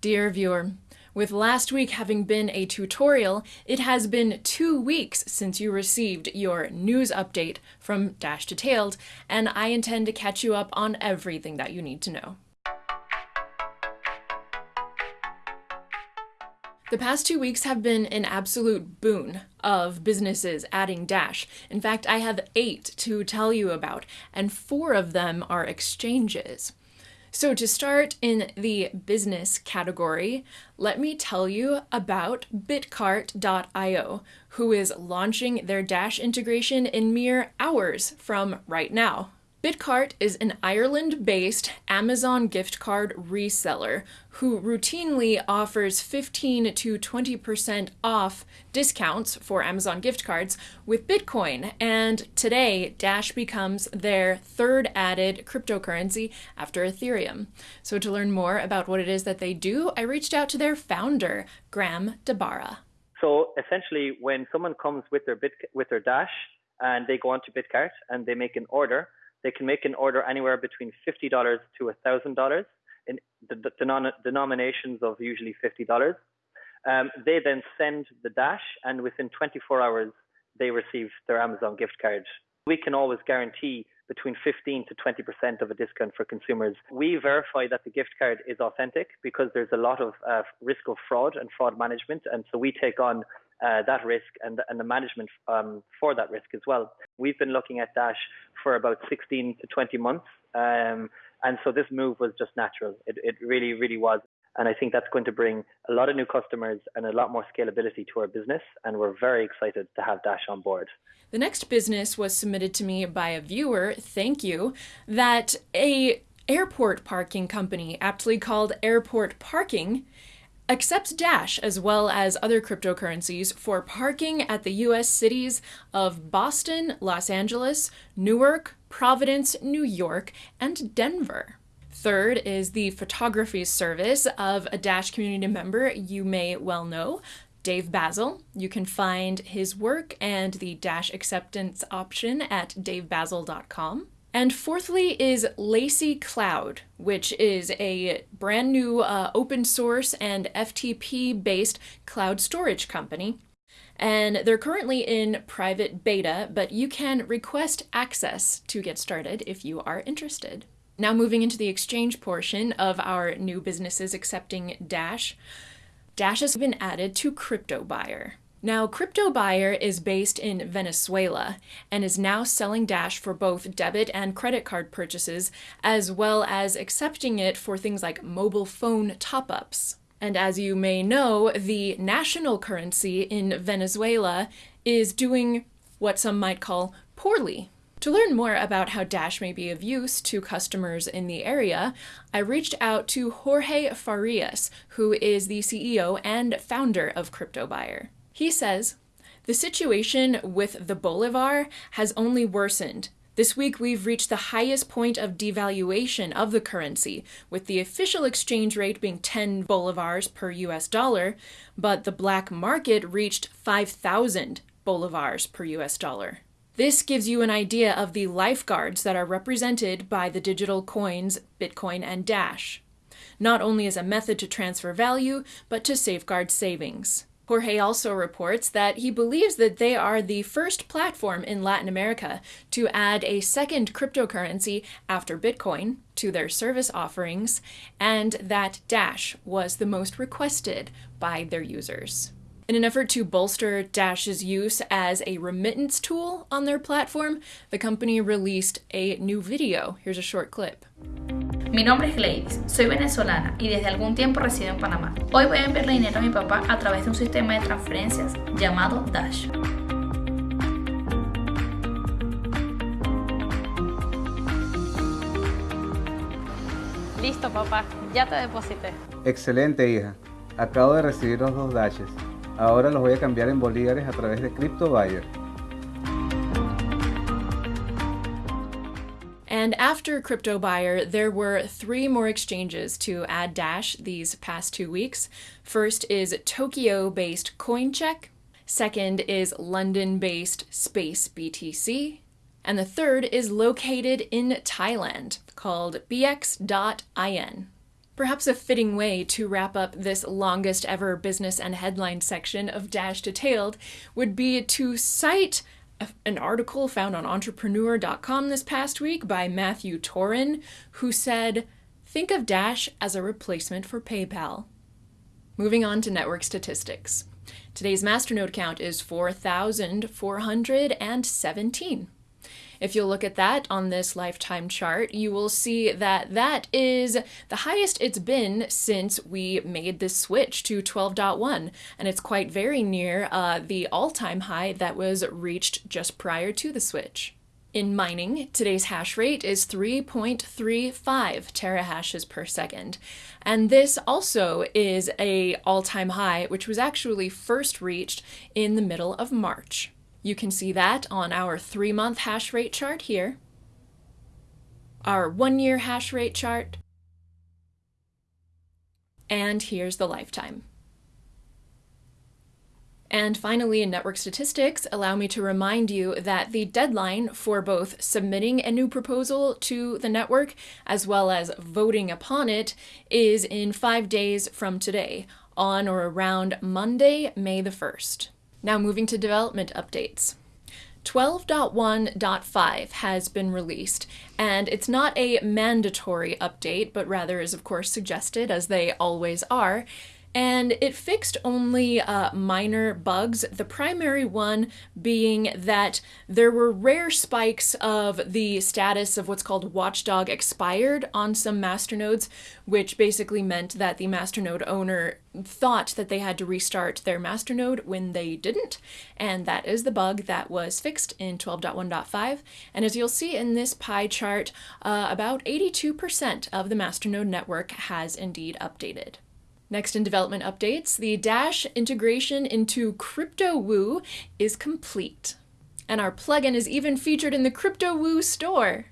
Dear viewer, with last week having been a tutorial, it has been two weeks since you received your news update from Dash Detailed, and I intend to catch you up on everything that you need to know. The past two weeks have been an absolute boon of businesses adding Dash. In fact, I have eight to tell you about, and four of them are exchanges. So to start in the business category, let me tell you about bitcart.io, who is launching their Dash integration in mere hours from right now. Bitcart is an Ireland-based Amazon gift card reseller who routinely offers 15 to 20% off discounts for Amazon gift cards with Bitcoin, and today Dash becomes their third added cryptocurrency after Ethereum. So to learn more about what it is that they do, I reached out to their founder, Graham DeBara. So essentially, when someone comes with their Bit with their Dash and they go onto Bitcart and they make an order, they can make an order anywhere between $50 to $1,000 in the, the denominations of usually $50. Um, they then send the dash, and within 24 hours, they receive their Amazon gift card. We can always guarantee between 15 to 20% of a discount for consumers. We verify that the gift card is authentic because there's a lot of uh, risk of fraud and fraud management. And so we take on uh, that risk and, and the management um, for that risk as well. We've been looking at Dash for about 16 to 20 months. Um, and so this move was just natural. It, it really, really was. And I think that's going to bring a lot of new customers and a lot more scalability to our business. And we're very excited to have Dash on board. The next business was submitted to me by a viewer, thank you, that a airport parking company, aptly called Airport Parking, accepts Dash as well as other cryptocurrencies for parking at the US cities of Boston, Los Angeles, Newark, Providence, New York, and Denver. Third is the photography service of a Dash community member you may well know, Dave Basil. You can find his work and the Dash acceptance option at davebasil.com. And fourthly is Lacy Cloud, which is a brand new uh, open source and FTP based cloud storage company. And they're currently in private beta, but you can request access to get started if you are interested. Now moving into the exchange portion of our new businesses accepting Dash. Dash has been added to CryptoBuyer. Now, Crypto Buyer is based in Venezuela and is now selling Dash for both debit and credit card purchases, as well as accepting it for things like mobile phone top-ups. And as you may know, the national currency in Venezuela is doing what some might call poorly. To learn more about how Dash may be of use to customers in the area, I reached out to Jorge Farias, who is the CEO and founder of CryptoBuyer. He says, the situation with the bolivar has only worsened. This week, we've reached the highest point of devaluation of the currency, with the official exchange rate being 10 bolivars per US dollar, but the black market reached 5,000 bolivars per US dollar. This gives you an idea of the lifeguards that are represented by the digital coins Bitcoin and Dash, not only as a method to transfer value, but to safeguard savings. Jorge also reports that he believes that they are the first platform in Latin America to add a second cryptocurrency after Bitcoin to their service offerings, and that Dash was the most requested by their users. In an effort to bolster Dash's use as a remittance tool on their platform, the company released a new video. Here's a short clip. Mi nombre es Gladys, soy venezolana y desde algún tiempo resido en Panamá. Hoy voy a enviarle dinero a mi papá a través de un sistema de transferencias llamado Dash. Listo, papá, ya te deposité. Excelente, hija. Acabo de recibir los dos dashes. Ahora los voy a cambiar en bolívares a través de CryptoBuyer. And after CryptoBuyer, there were three more exchanges to add Dash these past two weeks. First is Tokyo-based CoinCheck. Second is London-based Space BTC. And the third is located in Thailand, called bx.in. Perhaps a fitting way to wrap up this longest ever business and headline section of Dash Detailed would be to cite an article found on entrepreneur.com this past week by Matthew Torin, who said, Think of Dash as a replacement for PayPal. Moving on to network statistics. Today's masternode count is 4,417. If you look at that on this lifetime chart, you will see that that is the highest it's been since we made this switch to 12.1, and it's quite very near uh, the all-time high that was reached just prior to the switch. In mining, today's hash rate is 3.35 terahashes per second. And this also is a all-time high, which was actually first reached in the middle of March. You can see that on our three month hash rate chart here, our one year hash rate chart, and here's the lifetime. And finally, in network statistics, allow me to remind you that the deadline for both submitting a new proposal to the network as well as voting upon it is in five days from today, on or around Monday, May the 1st. Now moving to development updates. 12.1.5 has been released, and it's not a mandatory update, but rather is, of course, suggested, as they always are and it fixed only uh, minor bugs. The primary one being that there were rare spikes of the status of what's called watchdog expired on some masternodes, which basically meant that the masternode owner thought that they had to restart their masternode when they didn't, and that is the bug that was fixed in 12.1.5. And as you'll see in this pie chart, uh, about 82% of the masternode network has indeed updated. Next in development updates, the Dash integration into CryptoWoo is complete. And our plugin is even featured in the CryptoWoo store.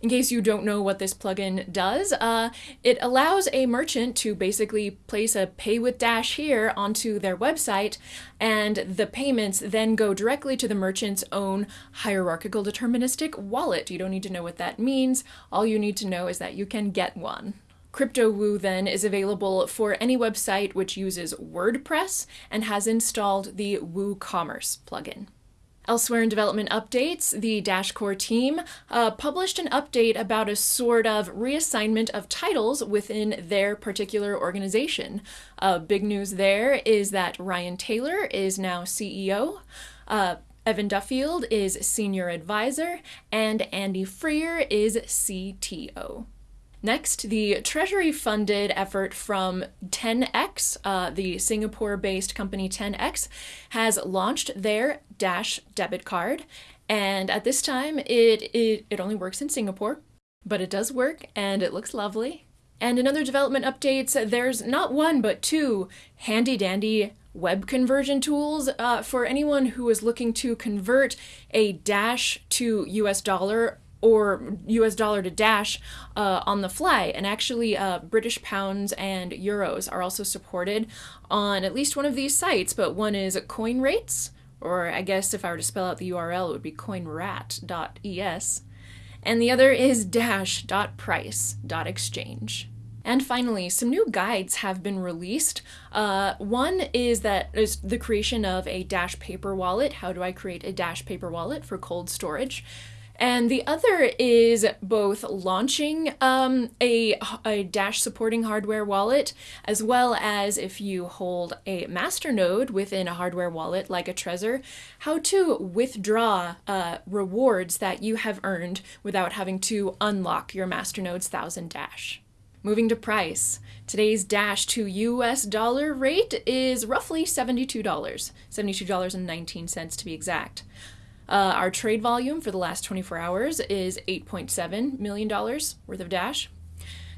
In case you don't know what this plugin does, uh, it allows a merchant to basically place a pay with Dash here onto their website, and the payments then go directly to the merchant's own hierarchical deterministic wallet. You don't need to know what that means. All you need to know is that you can get one. CryptoWoo then is available for any website which uses WordPress and has installed the WooCommerce plugin. Elsewhere in development updates, the Dashcore team uh, published an update about a sort of reassignment of titles within their particular organization. Uh, big news there is that Ryan Taylor is now CEO. Uh, Evan Duffield is Senior Advisor, and Andy Freer is CTO. Next, the Treasury funded effort from 10x, uh, the Singapore based company 10x, has launched their Dash debit card. And at this time, it, it, it only works in Singapore, but it does work and it looks lovely. And in other development updates, there's not one but two handy dandy web conversion tools uh, for anyone who is looking to convert a Dash to US dollar or US dollar to Dash uh, on the fly. And actually, uh, British pounds and euros are also supported on at least one of these sites, but one is CoinRates, or I guess if I were to spell out the URL, it would be coinrat.es. And the other is dash.price.exchange. And finally, some new guides have been released. Uh, one is that is the creation of a Dash paper wallet. How do I create a Dash paper wallet for cold storage? And the other is both launching um, a, a Dash supporting hardware wallet, as well as if you hold a masternode within a hardware wallet like a Trezor, how to withdraw uh, rewards that you have earned without having to unlock your masternode's 1000 Dash. Moving to price. Today's Dash to US dollar rate is roughly $72, $72.19 to be exact. Uh, our trade volume for the last 24 hours is $8.7 million worth of Dash.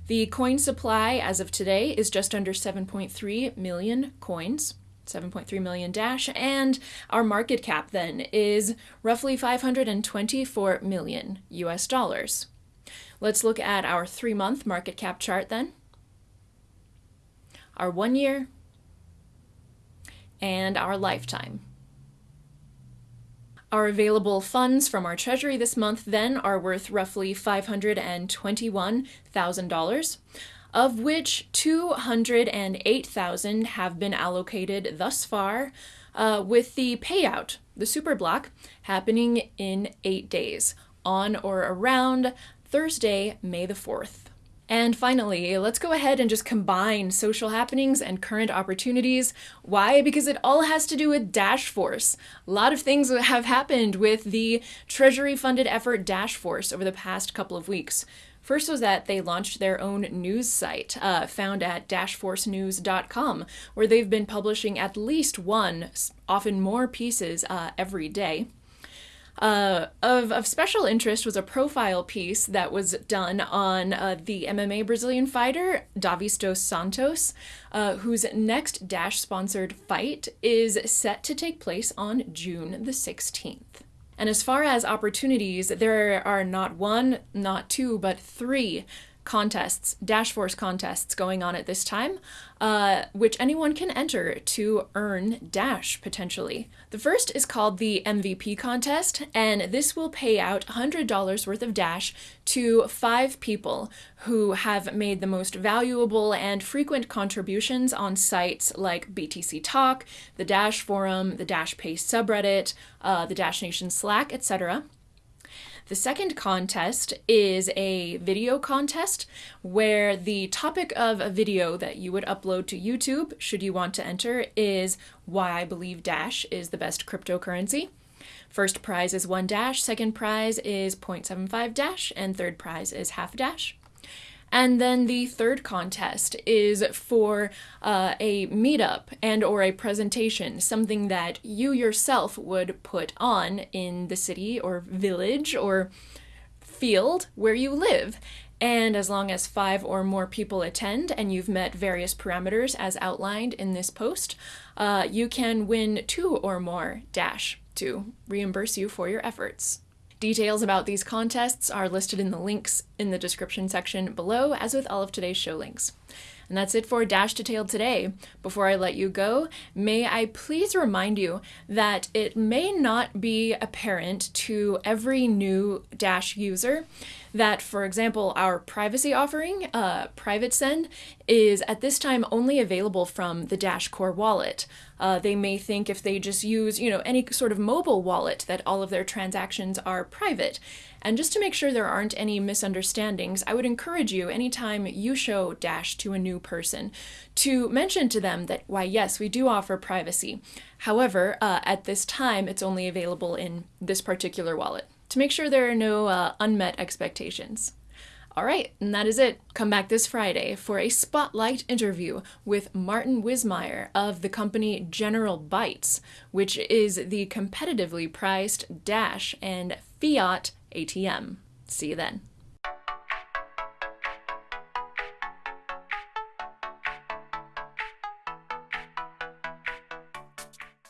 The coin supply as of today is just under 7.3 million coins. 7.3 million dash and our market cap then is roughly 524 million US dollars. Let's look at our 3 month market cap chart then. Our 1 year and our lifetime. Our available funds from our treasury this month then are worth roughly $521,000. of which 208,000 have been allocated thus far, uh, with the payout, the super block, happening in eight days, on or around Thursday, May the 4th. And finally, let's go ahead and just combine social happenings and current opportunities. Why? Because it all has to do with Dash Force. A lot of things have happened with the Treasury funded effort Dash Force over the past couple of weeks. First was that they launched their own news site, uh, found at dashforcenews.com, where they've been publishing at least one, often more pieces uh, every day. Uh, of, of special interest was a profile piece that was done on uh, the MMA Brazilian fighter Davis dos Santos, uh, whose next Dash sponsored fight is set to take place on June the 16th. And as far as opportunities, there are not one, not two, but three contests, Dash Force contests going on at this time, uh, which anyone can enter to earn Dash potentially. The first is called the MVP contest, and this will pay out $100 worth of Dash to five people who have made the most valuable and frequent contributions on sites like BTC Talk, the Dash Forum, the Dash Pay subreddit, uh, the Dash Nation Slack, etc. The second contest is a video contest where the topic of a video that you would upload to YouTube, should you want to enter, is why I believe Dash is the best cryptocurrency. First prize is one dash, second prize is 0.75 dash, and third prize is half dash. And then the third contest is for uh, a meetup and or a presentation, something that you yourself would put on in the city or village or field where you live. And as long as five or more people attend and you've met various parameters as outlined in this post, uh, you can win two or more dash to reimburse you for your efforts. Details about these contests are listed in the links in the description section below, as with all of today's show links. And that's it for Dash Detailed today. Before I let you go, may I please remind you that it may not be apparent to every new Dash user that, for example, our privacy offering, uh, Private Send, is at this time only available from the Dash Core wallet. Uh, they may think if they just use, you know, any sort of mobile wallet that all of their transactions are private. And just to make sure there aren't any misunderstandings, I would encourage you anytime you show Dash to a new person to mention to them that, why, yes, we do offer privacy. However, uh, at this time, it's only available in this particular wallet to make sure there are no uh, unmet expectations. All right, and that is it. Come back this Friday for a spotlight interview with Martin Wismeyer of the company General Bytes, which is the competitively priced Dash and Fiat ATM. See you then.